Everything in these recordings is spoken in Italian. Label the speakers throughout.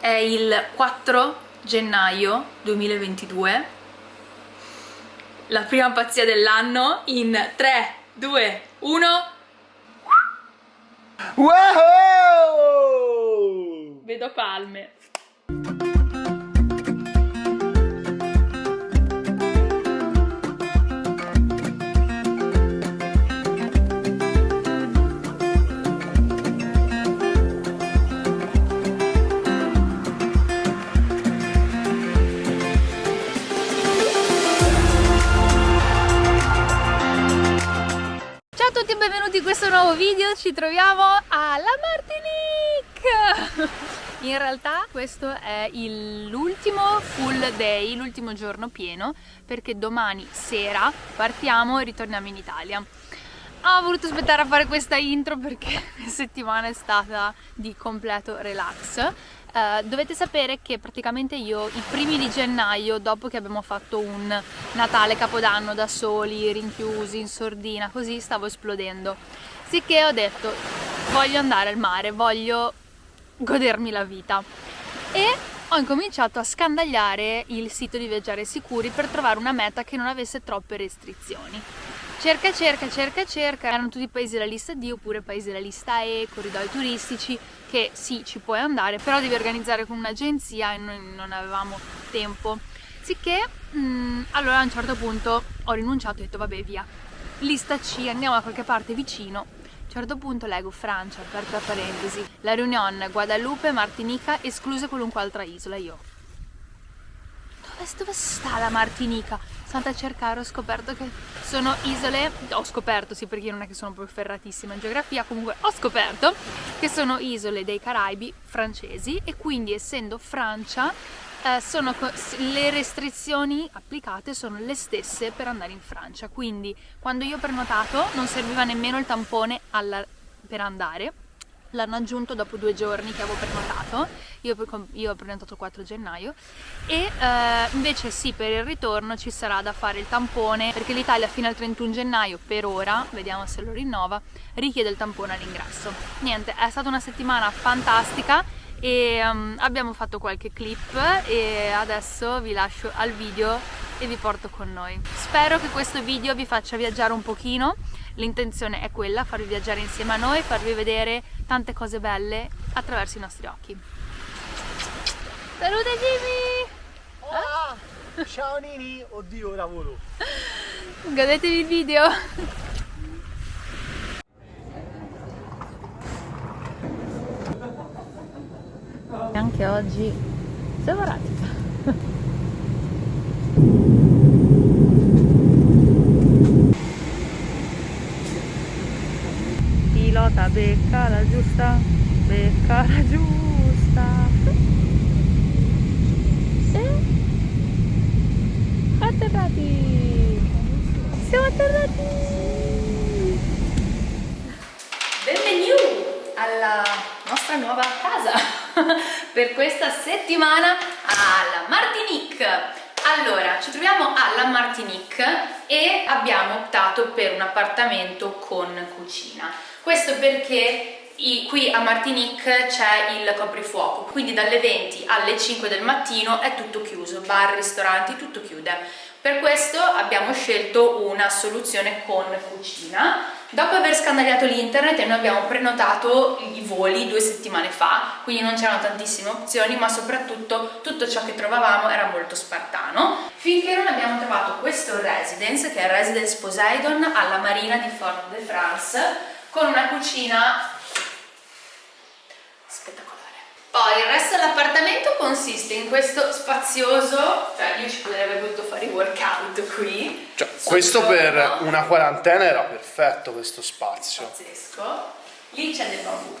Speaker 1: è il 4 gennaio 2022 la prima pazzia dell'anno in 3, 2, 1
Speaker 2: Wow!
Speaker 1: vedo palme a tutti e benvenuti in questo nuovo video, ci troviamo alla Martinique! In realtà questo è l'ultimo full day, l'ultimo giorno pieno, perché domani sera partiamo e ritorniamo in Italia. Ho voluto aspettare a fare questa intro perché la settimana è stata di completo relax. Uh, dovete sapere che praticamente io i primi di gennaio, dopo che abbiamo fatto un Natale Capodanno da soli, rinchiusi, in sordina, così stavo esplodendo. Sicché ho detto voglio andare al mare, voglio godermi la vita. E ho incominciato a scandagliare il sito di Viaggiare Sicuri per trovare una meta che non avesse troppe restrizioni. Cerca, cerca, cerca, cerca, erano tutti paesi della lista D oppure paesi della lista E, corridoi turistici, che sì, ci puoi andare, però devi organizzare con un'agenzia e noi non avevamo tempo. Sicché, mh, allora a un certo punto ho rinunciato e ho detto vabbè via, lista C, andiamo da qualche parte vicino. A un certo punto leggo Francia, aperta parentesi, La Réunion, Guadalupe, Martinica, escluse qualunque altra isola. Io, dove sta la Martinica? Sono andata a cercare, ho scoperto che sono isole, ho scoperto sì perché io non è che sono proprio ferratissima in geografia, comunque ho scoperto che sono isole dei Caraibi francesi e quindi essendo Francia eh, sono, le restrizioni applicate sono le stesse per andare in Francia, quindi quando io ho prenotato non serviva nemmeno il tampone alla, per andare, l'hanno aggiunto dopo due giorni che avevo prenotato, io, io ho prenotato il 4 gennaio e eh, invece sì per il ritorno ci sarà da fare il tampone perché l'Italia fino al 31 gennaio per ora, vediamo se lo rinnova, richiede il tampone all'ingresso. Niente, è stata una settimana fantastica e um, abbiamo fatto qualche clip e adesso vi lascio al video e vi porto con noi. Spero che questo video vi faccia viaggiare un pochino, l'intenzione è quella, farvi viaggiare insieme a noi, farvi vedere tante cose belle attraverso i nostri occhi. Salute Jimmy!
Speaker 2: Ah, ciao Nini, oddio ora volo.
Speaker 1: Godetevi il video! Anche oggi siamo radica. Pilota becca la giusta, becca la giusta. E atterrati! Siamo atterrati! Benvenuti alla nostra nuova casa! Per questa settimana alla Martinique. Allora, ci troviamo alla Martinique e abbiamo optato per un appartamento con cucina. Questo perché qui a Martinique c'è il coprifuoco quindi dalle 20 alle 5 del mattino è tutto chiuso bar, ristoranti, tutto chiude. Per questo abbiamo scelto una soluzione con cucina Dopo aver scandagliato l'internet noi abbiamo prenotato i voli due settimane fa, quindi non c'erano tantissime opzioni, ma soprattutto tutto ciò che trovavamo era molto spartano, finché non abbiamo trovato questo residence, che è il Residence Poseidon alla marina di Fort-de-France, con una cucina spettacolare. Poi il resto dell'appartamento consiste in questo spazioso, cioè io ci avrei voluto fare i workout qui.
Speaker 2: Cioè, questo per una quarantena era perfetto questo spazio.
Speaker 1: Pazzesco. Lì c'è del bambù.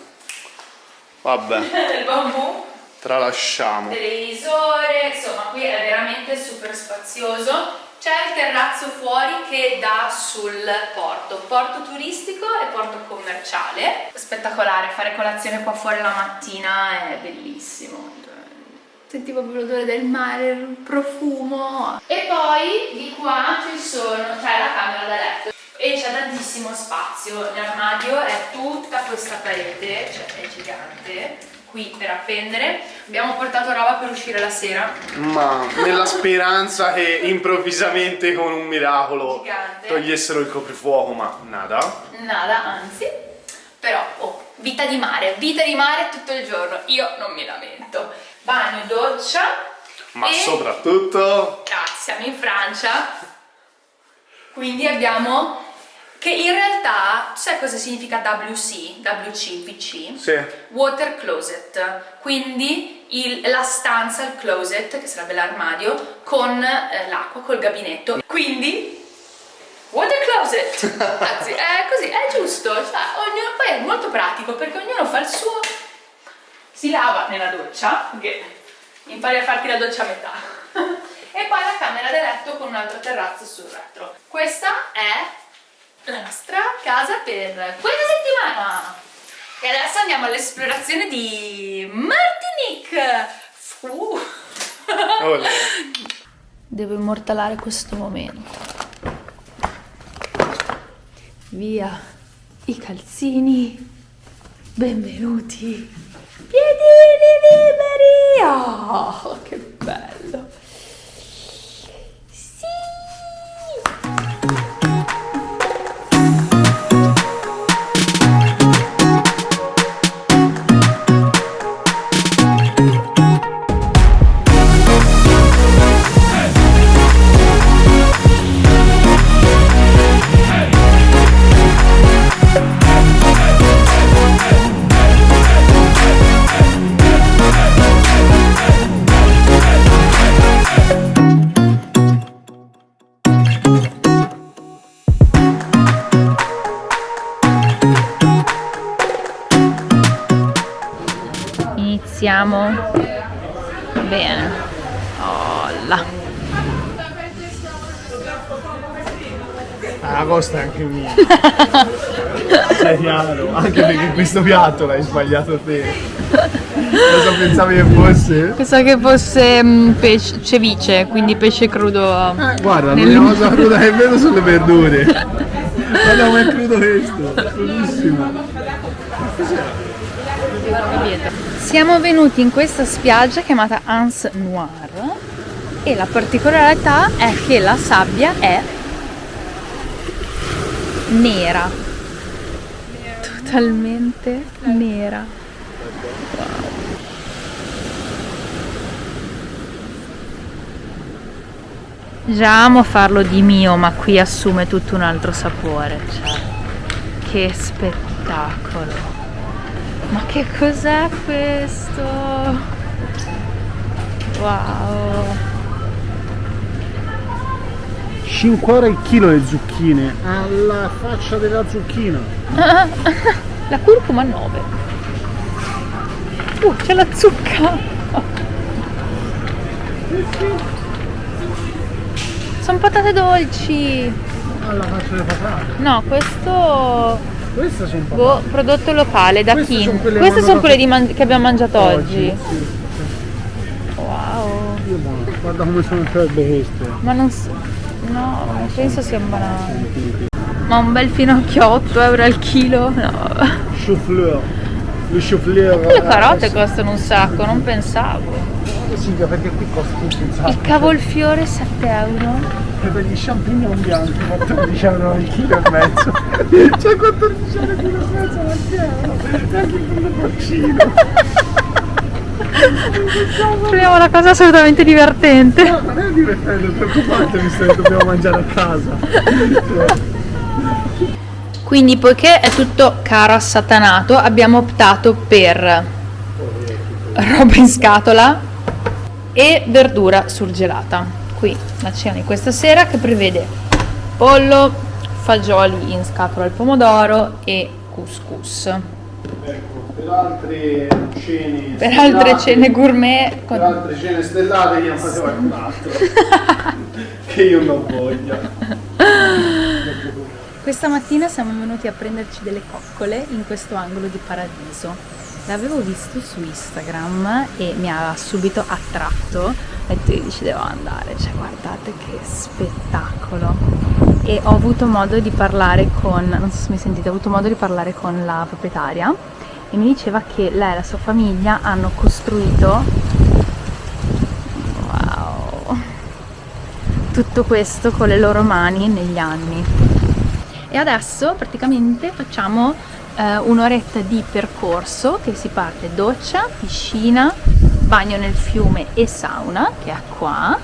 Speaker 2: Vabbè.
Speaker 1: del bambù.
Speaker 2: Tralasciamo.
Speaker 1: Televisore, insomma qui è veramente super spazioso c'è il terrazzo fuori che dà sul porto, porto turistico e porto commerciale. Spettacolare, fare colazione qua fuori la mattina è bellissimo. Sentivo proprio l'odore del mare, il profumo. E poi di qua ci sono, c'è la camera da letto e c'è tantissimo spazio, l'armadio è tutta questa parete, cioè è gigante, qui per appendere. Abbiamo portato roba per uscire la sera.
Speaker 2: Ma nella speranza che improvvisamente con un miracolo
Speaker 1: Gigante.
Speaker 2: togliessero il coprifuoco, ma nada.
Speaker 1: Nada, anzi. Però, oh, vita di mare, vita di mare tutto il giorno. Io non mi lamento. Bagno, doccia.
Speaker 2: Ma
Speaker 1: e...
Speaker 2: soprattutto
Speaker 1: Cazzo, siamo in Francia. Quindi abbiamo... Che in realtà, sai cosa significa WC? WC, VC?
Speaker 2: Sì.
Speaker 1: Water closet, quindi il- la stanza, il closet, che sarebbe l'armadio, con eh, l'acqua, col gabinetto. Quindi, water closet! Anzi, è così, è giusto. Cioè, ognuno- poi è molto pratico perché ognuno fa il suo. Si lava nella doccia, che impari a farti la doccia a metà. e poi la camera da letto con un altro terrazzo sul retro. Questa è la nostra casa per questa settimana. E adesso andiamo all'esplorazione di Martinique. Uh. Devo immortalare questo momento. Via i calzini. Benvenuti. Piedini liberi. Oh, che bello.
Speaker 3: Sei chiaro, anche perché questo piatto l'hai sbagliato te. Cosa pensavi che fosse?
Speaker 1: Pensavo che fosse mm, pesce, ceviche, quindi pesce crudo.
Speaker 3: Eh, guarda,
Speaker 1: Nel-
Speaker 3: l'unica cosa cruda che vedo sono le verdure. Guarda com'è crudo questo, crudissimo.
Speaker 1: Siamo venuti in questa spiaggia chiamata Ans Noir e la particolarità è che la sabbia è nera. Totalmente nera. Già amo farlo di mio, ma qui assume tutto un altro sapore. Cioè, che spettacolo! Ma che cos'è questo? Wow!
Speaker 3: 5 euro il chilo le zucchine. Alla faccia della zucchina.
Speaker 1: La curcuma 9. Uh, c'è la zucca! Sono patate dolci!
Speaker 3: Alla faccia delle patate.
Speaker 1: No, questo
Speaker 3: Queste sono patate.
Speaker 1: boh, prodotto locale da
Speaker 3: Queste sono quelle
Speaker 1: Queste sono quelle di man- che abbiamo mangiato oggi.
Speaker 3: Sì.
Speaker 1: Wow!
Speaker 3: Dio buono. Guarda come sono fredde queste.
Speaker 1: Ma non so. No, penso sia un banale. Ma un bel finocchio a 8 euro al chilo? No.
Speaker 3: Chou-fleur. Le chou-fleur.
Speaker 1: Le carote costano un sacco, non pensavo.
Speaker 3: Eh sì, perché qui costa tutto un sacco.
Speaker 1: Il cavolfiore 7 euro.
Speaker 3: E per gli champignon bianchi 14 euro al chilo e mezzo. C'è 14 euro al chilo e mezzo al euro. E anche il porcino.
Speaker 1: Troviamo una cosa assolutamente divertente.
Speaker 3: No, non è divertente, preoccupante visto che dobbiamo mangiare a casa.
Speaker 1: Quindi, poiché è tutto caro assatanato, abbiamo optato per roba in scatola e verdura surgelata. Qui la cena di questa sera che prevede pollo, fagioli in scatola al pomodoro e couscous.
Speaker 3: Per altre cene
Speaker 1: Per altre cene gourmet
Speaker 3: per
Speaker 1: con
Speaker 3: altre cene stellate chiamate qualcun altro. che io non voglia.
Speaker 1: Questa mattina siamo venuti a prenderci delle coccole in questo angolo di paradiso. L'avevo visto su Instagram e mi ha subito attratto. Ho detto io ci devo andare, cioè guardate che spettacolo. E ho avuto modo di parlare con, non so se mi sentite, ho avuto modo di parlare con la proprietaria e mi diceva che lei e la sua famiglia hanno costruito wow, tutto questo con le loro mani negli anni. E adesso praticamente facciamo eh, un'oretta di percorso che si parte doccia, piscina, bagno nel fiume e sauna che è qua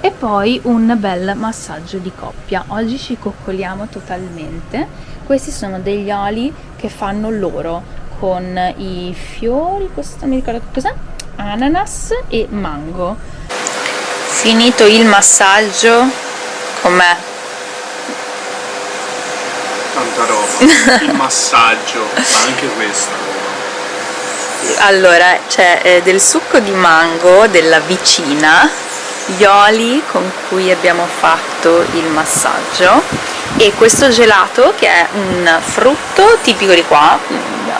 Speaker 1: e poi un bel massaggio di coppia. Oggi ci coccoliamo totalmente. Questi sono degli oli che fanno loro con i fiori, questo mi ricordo cos'è? Ananas e mango. Finito il massaggio, com'è?
Speaker 2: Tanta roba. Il massaggio, ma anche questo.
Speaker 1: Allora, c'è eh, del succo di mango della vicina, gli oli con cui abbiamo fatto il massaggio e questo gelato che è un frutto tipico di qua,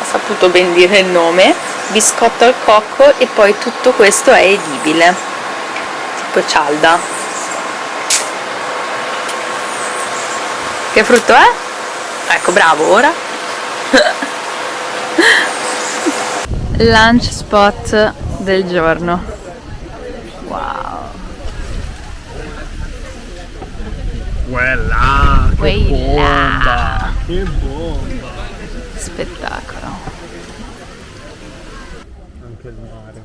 Speaker 1: saputo ben dire il nome, biscotto al cocco e poi tutto questo è edibile, tipo cialda. Che frutto è? Ecco, bravo, ora. Lunch spot del giorno. Wow.
Speaker 3: Quella, che
Speaker 1: Quella.
Speaker 3: bomba, che bomba.
Speaker 1: Spettacolo.
Speaker 3: Anche il mare.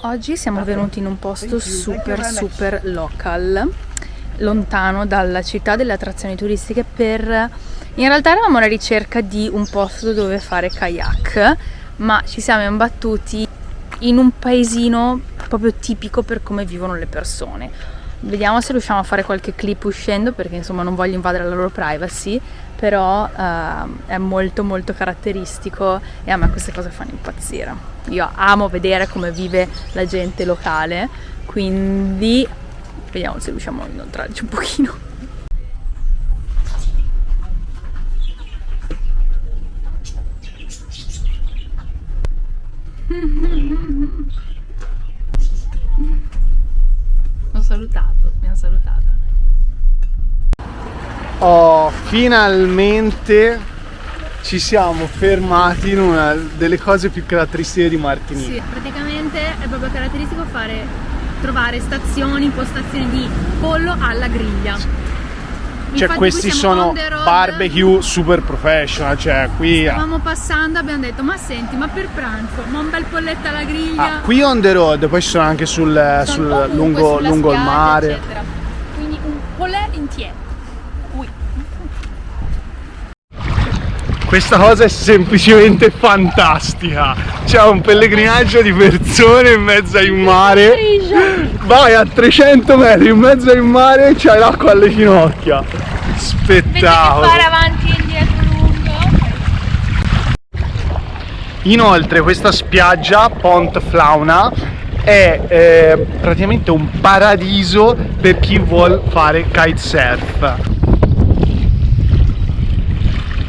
Speaker 1: Oggi siamo venuti in un posto super super local, lontano dalla città delle attrazioni turistiche per... In realtà eravamo alla ricerca di un posto dove fare kayak, ma ci siamo imbattuti in un paesino proprio tipico per come vivono le persone. Vediamo se riusciamo a fare qualche clip uscendo perché insomma non voglio invadere la loro privacy, però ehm, è molto molto caratteristico e a me queste cose fanno impazzire. Io amo vedere come vive la gente locale, quindi vediamo se riusciamo a inoltrarci un pochino.
Speaker 3: Oh, finalmente ci siamo fermati in una delle cose più caratteristiche di Martinique.
Speaker 1: Sì, praticamente è proprio caratteristico fare trovare stazioni, postazioni di pollo alla griglia.
Speaker 3: Cioè
Speaker 1: Infatti
Speaker 3: questi sono barbecue super professional, cioè qui...
Speaker 1: Stavamo passando abbiamo detto ma senti ma per pranzo ma un bel polletto alla griglia
Speaker 3: Ah, qui on the road, poi ci sono anche sul,
Speaker 1: Sono
Speaker 3: sul- lungo, lungo il
Speaker 1: spiaggia,
Speaker 3: mare.
Speaker 1: eccetera. quindi un polè intiero Ui.
Speaker 3: Questa cosa è semplicemente fantastica. C'è un pellegrinaggio di persone in mezzo al mare. Vai a 300 metri in mezzo al mare c'hai l'acqua alle ginocchia. Spettacolo.
Speaker 1: avanti e indietro lungo
Speaker 3: Inoltre questa spiaggia, Pont Flauna, è eh, praticamente un paradiso per chi vuol fare kitesurf.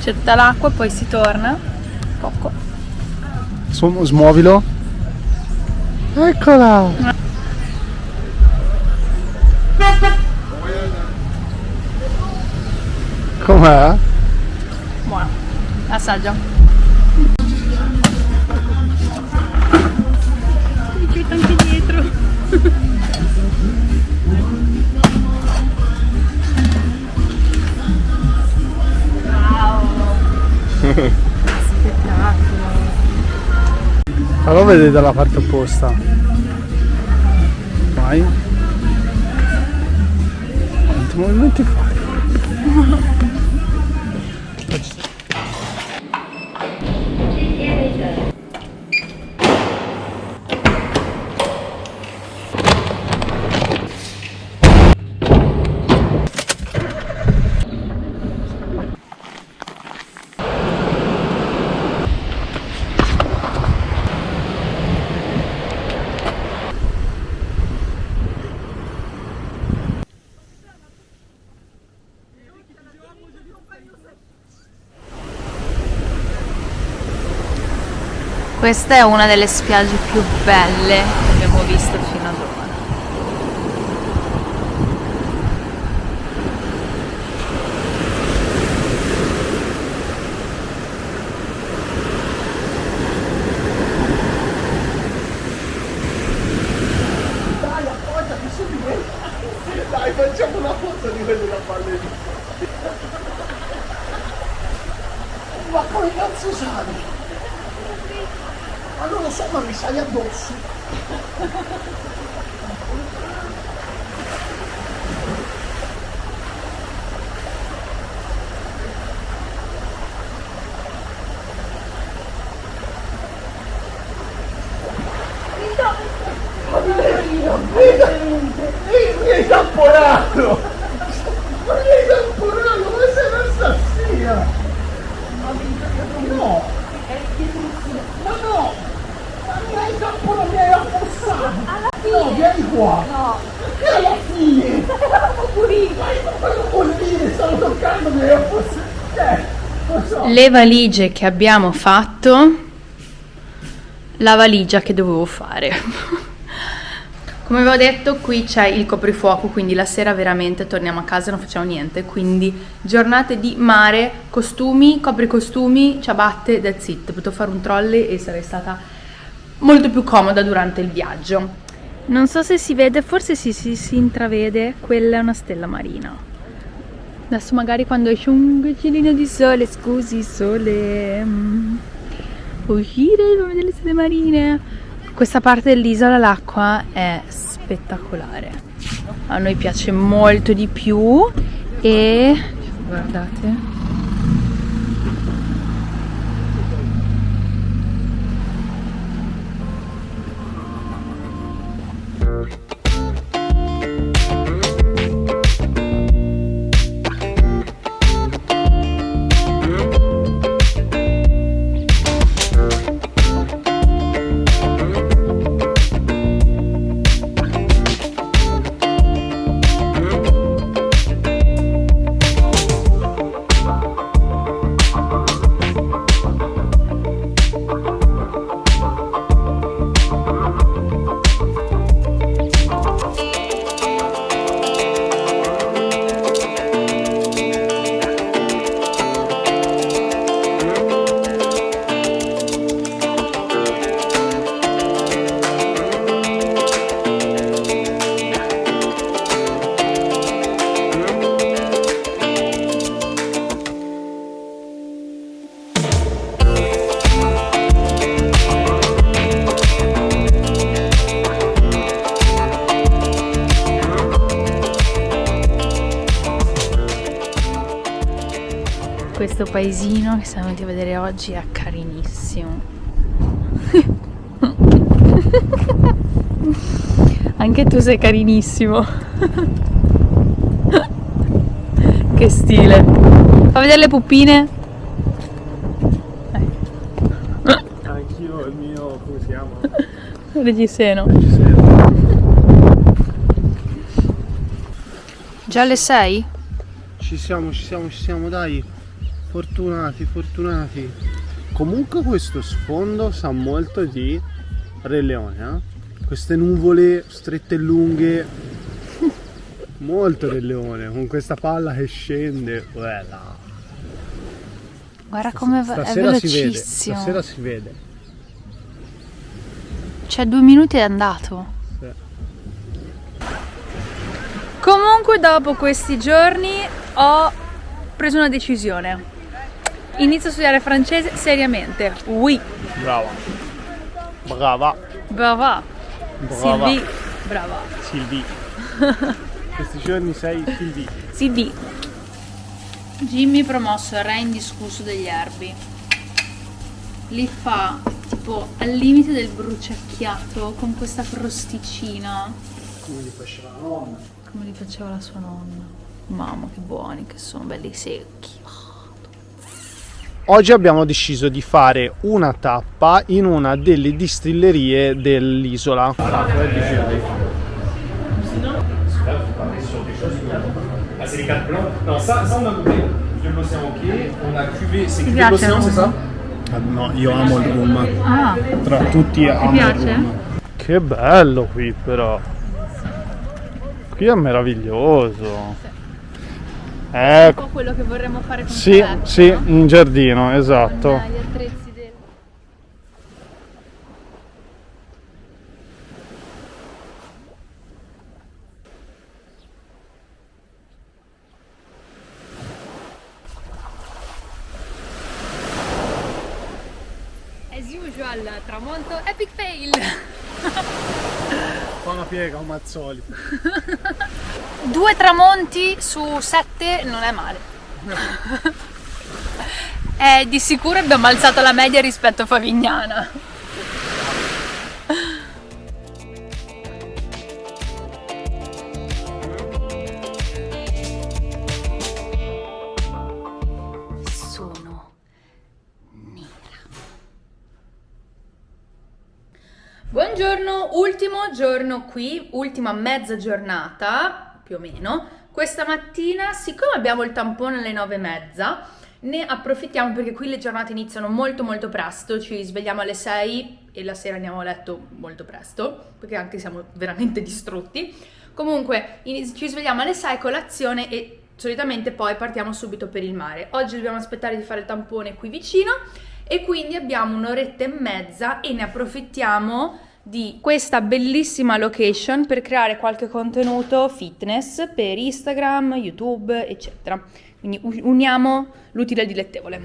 Speaker 1: c'è tutta l'acqua poi si torna poco
Speaker 3: Su- smuovilo. Eccola. Com'è?
Speaker 1: buono assaggia
Speaker 3: Fallo vedere dalla parte opposta. Vai. Quanti movimenti fai?
Speaker 1: Questa è una delle spiagge più belle che abbiamo visto fino ad ora.
Speaker 3: Dai, facciamo una foto di quelli da ballerina. Ma come cazzo sali? Ma non lo so, ma mi sali addosso. Mi hai tamponato! Ma mi hai tamponato! Ma sei un'assassina! No! Ma no! Ma mi hai tamponato! Mi hai affossato! No, vieni qua! No! Che alla fine! Ma cosa vuol dire? Stavo toccando, mi hai affossato! Eh, lo so!
Speaker 1: Le valigie che abbiamo fatto, la valigia che dovevo fare. Come avevo detto, qui c'è il coprifuoco, quindi la sera veramente torniamo a casa e non facciamo niente. Quindi giornate di mare, costumi, copricostumi, ciabatte, that's it. Potevo fare un trolley e sarei stata molto più comoda durante il viaggio. Non so se si vede, forse si, si, si intravede, quella è una stella marina. Adesso magari quando esce un goccino di sole, scusi sole, mm, uscire, fa vedere le stelle marine. Questa parte dell'isola l'acqua è spettacolare. A noi piace molto di più e guardate. Paesino che siamo venuti a vedere oggi è carinissimo. Anche tu sei carinissimo. che stile. Fa vedere le puppine.
Speaker 3: Anch'io il mio, come si chiama?
Speaker 1: Reggiseno. Già alle 6?
Speaker 3: Ci siamo, ci siamo, ci siamo, dai. Fortunati, fortunati. Comunque questo sfondo sa molto di Re Leone, eh? Queste nuvole strette e lunghe. Molto Re Leone, con questa palla che scende. Bella.
Speaker 1: Guarda come va, è
Speaker 3: Stasera si vede,
Speaker 1: velocissimo.
Speaker 3: stasera si vede.
Speaker 1: Cioè due minuti è andato.
Speaker 3: Sì.
Speaker 1: Comunque dopo questi giorni ho preso una decisione. Inizio a studiare francese seriamente. Oui,
Speaker 3: Brava. Brava.
Speaker 1: brava.
Speaker 3: Brava.
Speaker 1: Sylvie, brava.
Speaker 3: Silvi. Questi giorni sei Silvi.
Speaker 1: Sylvie. Jimmy promosso re indiscusso degli erbi. Li fa tipo al limite del bruciacchiato con questa crosticina.
Speaker 3: Come li faceva la nonna.
Speaker 1: Come li faceva la sua nonna. Mamma che buoni che sono, belli secchi.
Speaker 3: Oggi abbiamo deciso di fare una tappa in una delle distillerie dell'isola.
Speaker 2: Ah, c'est les 4 blancs Non, ça, ça on a goûté. Vieux l'océan ok. On a cuvé, c'est
Speaker 1: Ti piace?
Speaker 3: Ah, No, io amo il rum.
Speaker 1: Ah,
Speaker 3: Tra tutti amo il
Speaker 1: piace?
Speaker 3: rum. Che bello qui però. Qui è meraviglioso.
Speaker 1: Un
Speaker 3: Ecco.
Speaker 1: po' quello che vorremmo fare con
Speaker 3: Sì,
Speaker 1: Saletta,
Speaker 3: sì,
Speaker 1: no?
Speaker 3: in giardino, esatto.
Speaker 1: Con gli attrezzi del... As usual, tramonto epic fail!
Speaker 3: Fa una piega solito.
Speaker 1: Due tramonti su sette non è male. Eh, di sicuro abbiamo alzato la media rispetto a Favignana. Buongiorno, ultimo giorno qui, ultima mezza giornata, più o meno. Questa mattina, siccome abbiamo il tampone alle nove e mezza, ne approfittiamo perché qui le giornate iniziano molto molto presto, ci svegliamo alle 6 e la sera andiamo a letto molto presto, perché anche siamo veramente distrutti. Comunque, ci svegliamo alle 6 colazione e solitamente poi partiamo subito per il mare. Oggi dobbiamo aspettare di fare il tampone qui vicino e quindi abbiamo un'oretta e mezza e ne approfittiamo di questa bellissima location per creare qualche contenuto fitness per Instagram, YouTube, eccetera. Quindi uniamo l'utile al dilettevole.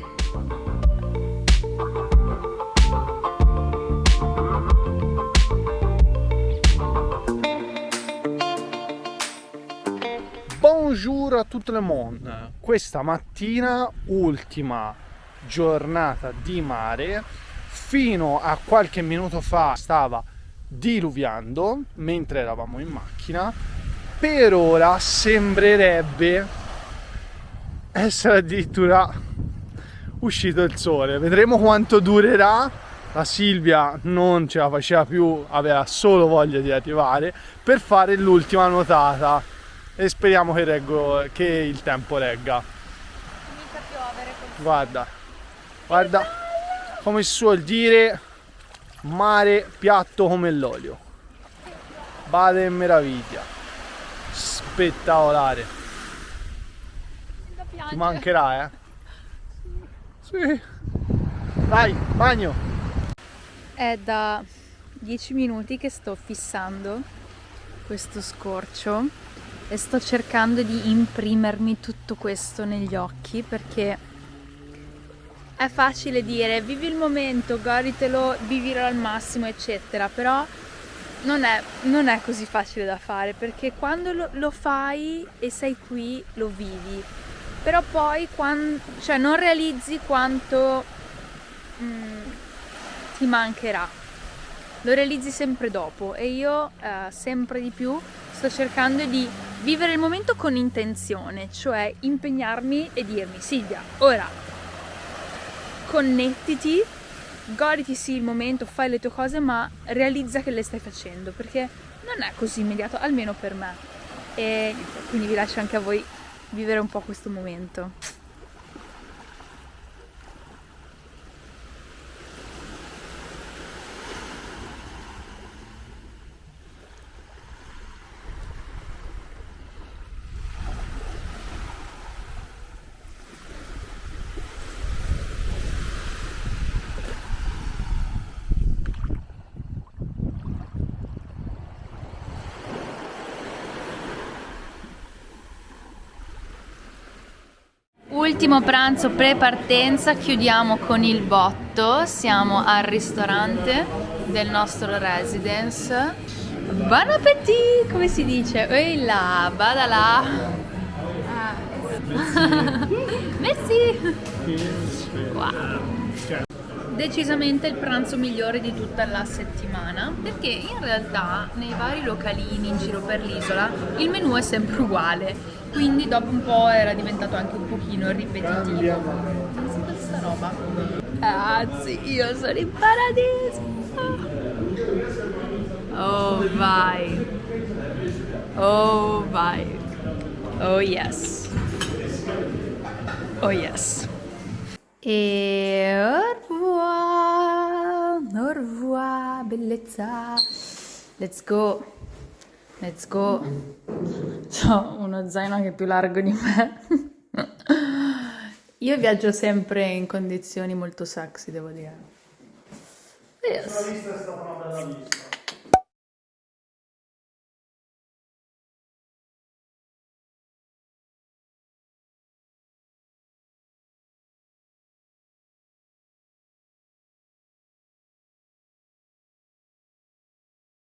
Speaker 3: Bonjour a tutto le monde. Questa mattina, ultima giornata di mare. Fino a qualche minuto fa stava diluviando mentre eravamo in macchina. Per ora sembrerebbe essere addirittura uscito il sole. Vedremo quanto durerà. La Silvia non ce la faceva più, aveva solo voglia di arrivare per fare l'ultima nuotata e speriamo che, reggo- che il tempo regga. Guarda, guarda come si suol dire, mare piatto come l'olio. Vale meraviglia. Spettacolare. Ti mancherà, eh? Sì. Vai, bagno.
Speaker 1: È da 10 minuti che sto fissando questo scorcio e sto cercando di imprimermi tutto questo negli occhi perché è facile dire vivi il momento, goditelo, vivilo al massimo, eccetera, però non è, non è così facile da fare perché quando lo, lo fai e sei qui lo vivi, però poi quan- cioè non realizzi quanto mm, ti mancherà. Lo realizzi sempre dopo e io eh, sempre di più sto cercando di vivere il momento con intenzione, cioè impegnarmi e dirmi Silvia, ora connettiti, goditi sì il momento, fai le tue cose, ma realizza che le stai facendo perché non è così immediato, almeno per me. E quindi vi lascio anche a voi vivere un po' questo momento. Ultimo pranzo pre-partenza, chiudiamo con il botto, siamo al ristorante del nostro residence. Buon appetit, come si dice? Ehi là, vada là. Messi. Wow. Decisamente il pranzo migliore di tutta la settimana perché in realtà nei vari localini in giro per l'isola il menù è sempre uguale quindi dopo un po' era diventato anche un pochino ripetitivo. Penso questa roba. Ragazzi, io sono in paradiso! Oh vai! Oh vai! Oh yes! Oh yes! E au revoir! Au revoir, bellezza! Let's go! Let's go. Ho uno zaino che è più largo di me. Io viaggio sempre in condizioni molto sexy, devo dire. Yes.